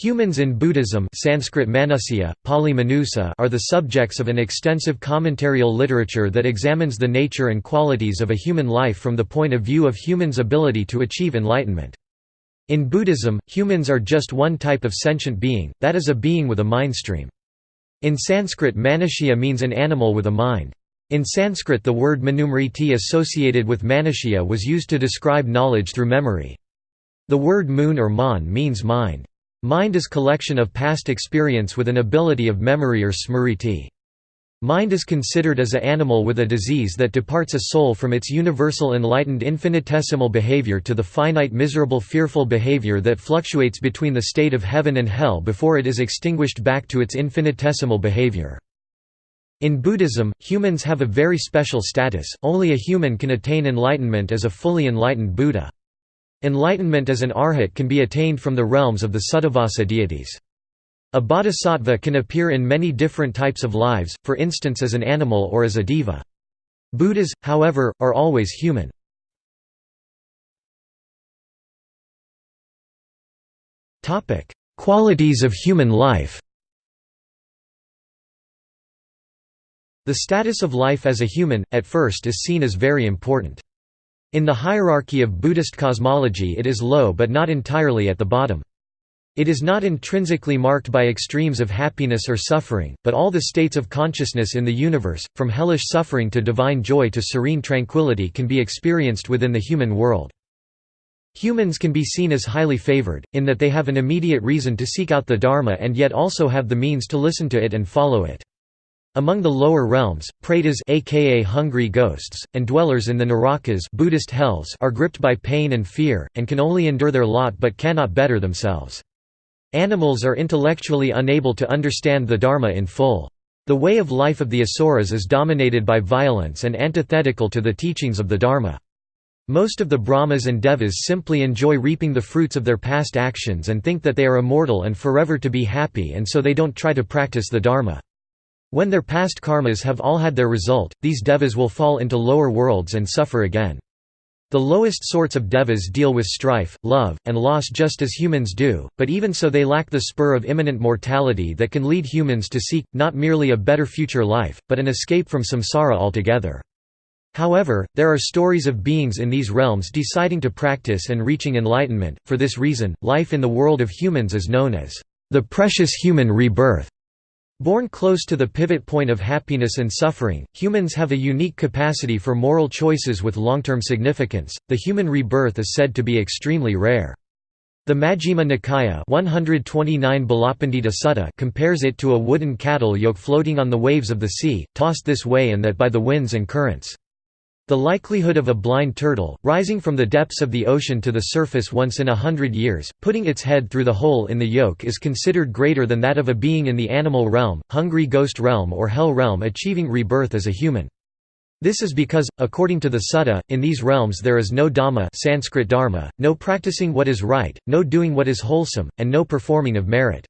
Humans in Buddhism Sanskrit Manusya, Pali Manusa are the subjects of an extensive commentarial literature that examines the nature and qualities of a human life from the point of view of humans' ability to achieve enlightenment. In Buddhism, humans are just one type of sentient being, that is a being with a mindstream. In Sanskrit Manushya means an animal with a mind. In Sanskrit the word manusmriti associated with Manushya was used to describe knowledge through memory. The word moon or man means mind. Mind is collection of past experience with an ability of memory or smriti. Mind is considered as a animal with a disease that departs a soul from its universal enlightened infinitesimal behavior to the finite miserable fearful behavior that fluctuates between the state of heaven and hell before it is extinguished back to its infinitesimal behavior. In Buddhism, humans have a very special status, only a human can attain enlightenment as a fully enlightened Buddha. Enlightenment as an arhat can be attained from the realms of the Suddhavasa deities. A bodhisattva can appear in many different types of lives, for instance as an animal or as a deva. Buddhas, however, are always human. Qualities of human life The status of life as a human, at first is seen as very important. In the hierarchy of Buddhist cosmology it is low but not entirely at the bottom. It is not intrinsically marked by extremes of happiness or suffering, but all the states of consciousness in the universe, from hellish suffering to divine joy to serene tranquility can be experienced within the human world. Humans can be seen as highly favored, in that they have an immediate reason to seek out the Dharma and yet also have the means to listen to it and follow it. Among the lower realms, pretas aka hungry ghosts, and dwellers in the narakas Buddhist hells are gripped by pain and fear, and can only endure their lot but cannot better themselves. Animals are intellectually unable to understand the Dharma in full. The way of life of the Asuras is dominated by violence and antithetical to the teachings of the Dharma. Most of the Brahmas and Devas simply enjoy reaping the fruits of their past actions and think that they are immortal and forever to be happy and so they don't try to practice the Dharma. When their past karmas have all had their result, these devas will fall into lower worlds and suffer again. The lowest sorts of devas deal with strife, love, and loss just as humans do, but even so they lack the spur of imminent mortality that can lead humans to seek, not merely a better future life, but an escape from samsara altogether. However, there are stories of beings in these realms deciding to practice and reaching enlightenment, for this reason, life in the world of humans is known as the precious human rebirth. Born close to the pivot point of happiness and suffering, humans have a unique capacity for moral choices with long-term significance. The human rebirth is said to be extremely rare. The Majjhima Nikaya 129 Sutta compares it to a wooden cattle yoke floating on the waves of the sea, tossed this way and that by the winds and currents. The likelihood of a blind turtle, rising from the depths of the ocean to the surface once in a hundred years, putting its head through the hole in the yoke is considered greater than that of a being in the animal realm, hungry ghost realm or hell realm achieving rebirth as a human. This is because, according to the sutta, in these realms there is no dhamma Sanskrit dharma, no practicing what is right, no doing what is wholesome, and no performing of merit.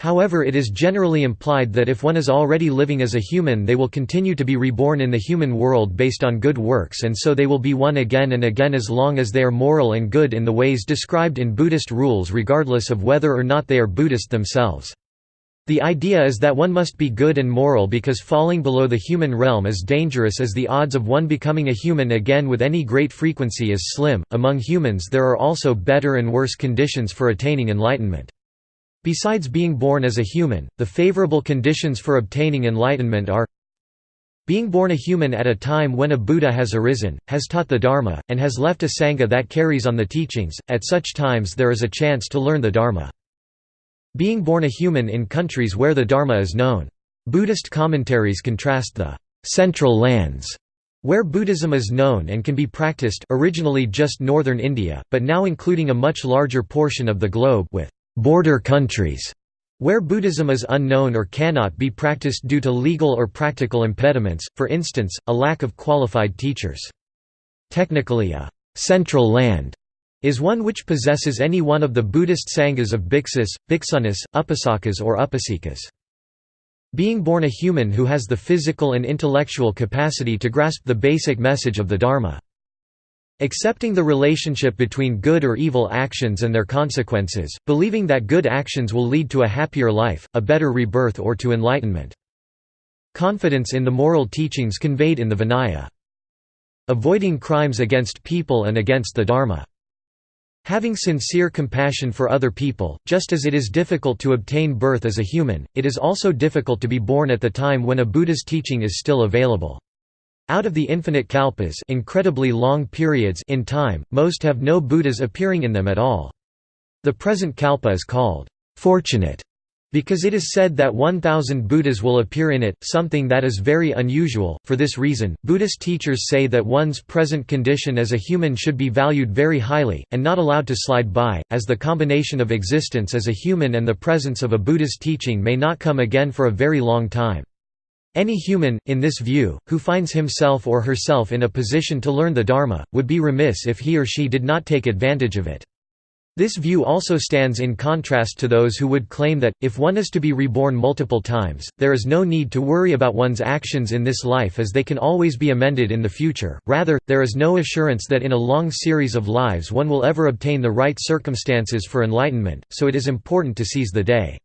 However it is generally implied that if one is already living as a human they will continue to be reborn in the human world based on good works and so they will be one again and again as long as they are moral and good in the ways described in Buddhist rules regardless of whether or not they are Buddhist themselves. The idea is that one must be good and moral because falling below the human realm is dangerous as the odds of one becoming a human again with any great frequency is slim. Among humans there are also better and worse conditions for attaining enlightenment. Besides being born as a human, the favorable conditions for obtaining enlightenment are being born a human at a time when a Buddha has arisen, has taught the Dharma, and has left a Sangha that carries on the teachings, at such times there is a chance to learn the Dharma. Being born a human in countries where the Dharma is known. Buddhist commentaries contrast the «central lands» where Buddhism is known and can be practiced originally just northern India, but now including a much larger portion of the globe with border countries where Buddhism is unknown or cannot be practiced due to legal or practical impediments, for instance, a lack of qualified teachers. Technically a «central land» is one which possesses any one of the Buddhist sanghas of bhiksus, bhiksunis, upasakas or upasikas. Being born a human who has the physical and intellectual capacity to grasp the basic message of the Dharma. Accepting the relationship between good or evil actions and their consequences, believing that good actions will lead to a happier life, a better rebirth or to enlightenment. Confidence in the moral teachings conveyed in the Vinaya. Avoiding crimes against people and against the Dharma. Having sincere compassion for other people, just as it is difficult to obtain birth as a human, it is also difficult to be born at the time when a Buddha's teaching is still available. Out of the infinite kalpas incredibly long periods in time, most have no Buddhas appearing in them at all. The present kalpa is called fortunate because it is said that 1,000 Buddhas will appear in it, something that is very unusual. For this reason, Buddhist teachers say that one's present condition as a human should be valued very highly, and not allowed to slide by, as the combination of existence as a human and the presence of a Buddha's teaching may not come again for a very long time. Any human, in this view, who finds himself or herself in a position to learn the Dharma, would be remiss if he or she did not take advantage of it. This view also stands in contrast to those who would claim that, if one is to be reborn multiple times, there is no need to worry about one's actions in this life as they can always be amended in the future, rather, there is no assurance that in a long series of lives one will ever obtain the right circumstances for enlightenment, so it is important to seize the day.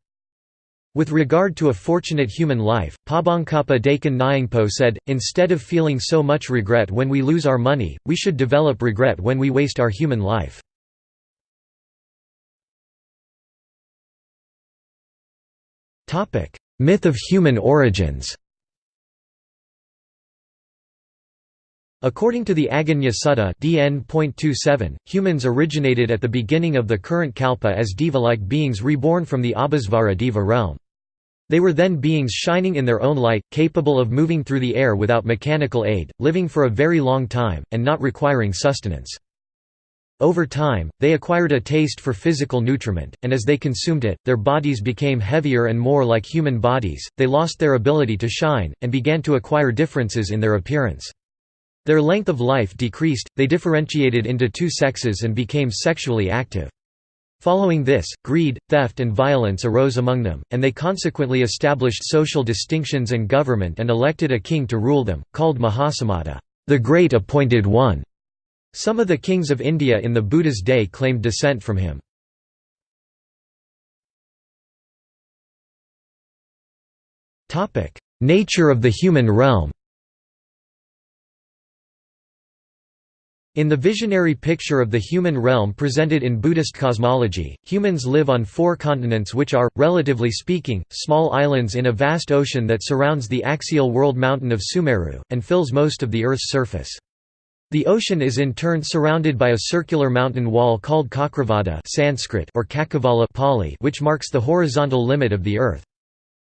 With regard to a fortunate human life, Pabongkapa Dakin Nyingpo said, instead of feeling so much regret when we lose our money, we should develop regret when we waste our human life. Myth of human origins According to the Aganya Sutta DN.27, humans originated at the beginning of the current kalpa as deva-like beings reborn from the Abhisvara deva realm. They were then beings shining in their own light, capable of moving through the air without mechanical aid, living for a very long time, and not requiring sustenance. Over time, they acquired a taste for physical nutriment, and as they consumed it, their bodies became heavier and more like human bodies, they lost their ability to shine, and began to acquire differences in their appearance. Their length of life decreased, they differentiated into two sexes and became sexually active. Following this, greed, theft and violence arose among them, and they consequently established social distinctions and government and elected a king to rule them, called Mahasammata, the Great Appointed One. Some of the kings of India in the Buddha's day claimed descent from him. Nature of the human realm In the visionary picture of the human realm presented in Buddhist cosmology, humans live on four continents which are, relatively speaking, small islands in a vast ocean that surrounds the axial world mountain of Sumeru, and fills most of the Earth's surface. The ocean is in turn surrounded by a circular mountain wall called Cakravada Sanskrit or Cakkavala Pali which marks the horizontal limit of the earth.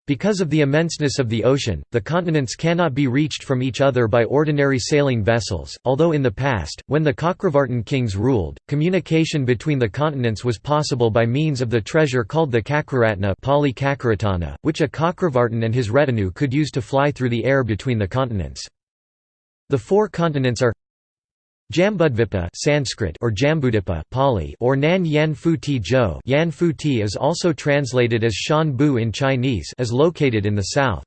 Because of the immenseness of the ocean, the continents cannot be reached from each other by ordinary sailing vessels, although in the past, when the Cakravartin kings ruled, communication between the continents was possible by means of the treasure called the Cakraratna which a Cakravartin and his retinue could use to fly through the air between the continents. The four continents are Jambudvipa Sanskrit or Jambudipa Pali or Nan Yan Fu Ti Zhou Yan Fu Ti is also translated as Shan Bu in Chinese is located in the south.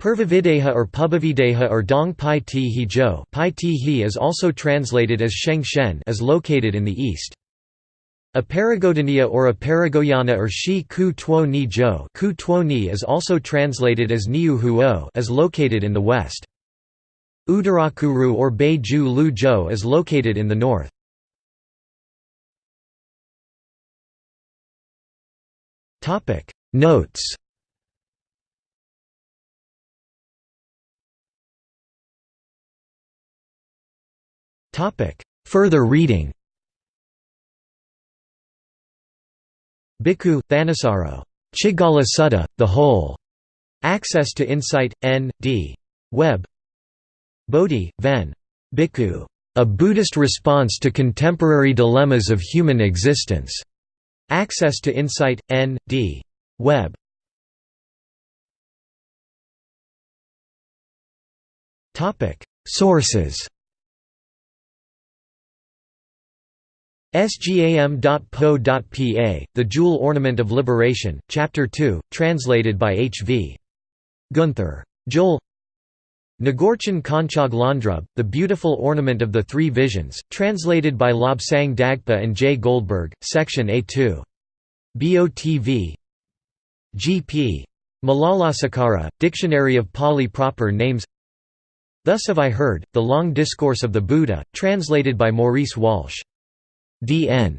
Purvavideha or Pubbavideha or Dong Pai Ti He Zhou Pai Ti He is also translated as Sheng Shen is located in the east. Aparagodaniya or Aparagoyana or Shi Ku Tuo Ni Zhou Ku Tuo Ni is also translated as Niu Huo is located in the west. Uttarakuru or Beiju Lu Zhou is located in the north. Notes Further reading Bhikkhu, Thanissaro. Chiggala Sutta, The Whole. Access to Insight, N.D. Web Bodhi, Ven. Bhikkhu. A Buddhist Response to Contemporary Dilemmas of Human Existence. Access to Insight, N.D. Web. Sources sgam.po.pa, The Jewel Ornament of Liberation, Chapter 2, translated by H. V. Guenther. Joel Ngorchen Konchog Lhundrub, The Beautiful Ornament of the Three Visions, translated by Lobsang Dagpa and J. Goldberg, Section A2. BOTV G.P. Malalasekera, Dictionary of Pali Proper Names Thus have I heard, The Long Discourse of the Buddha, translated by Maurice Walsh. D.N.